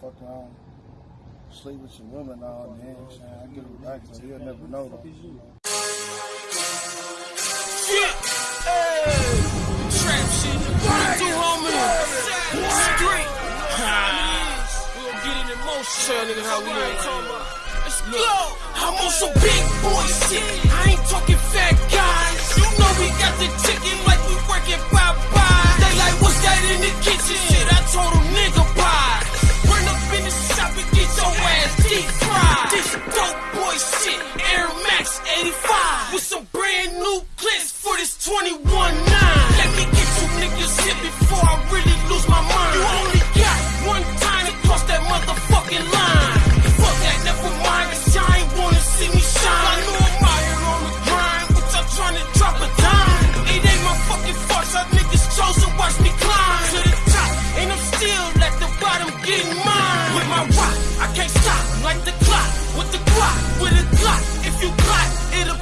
fuck around, sleep with your woman all day. I get it back, so he'll never know though. Shit! Hey! Trap shit. What it do, homie? Street. We gon' get it in motion. Tell niggas how we ain't talking about. Let's go. I'm on some big boy This dope boy shit. Air Max 85. With some brand new clips for this 21 9. Let me get you niggas hit before I really lose my mind. You only got one time to cross that motherfucking line. Fuck that, never mind, cause y'all ain't wanna see me shine. I know I'm out here on the grind, but y'all trying to drop a dime. It ain't my fucking fault, y'all niggas chose to watch me climb to the top. And I'm still at the bottom getting with a Glock. If you plot, it'll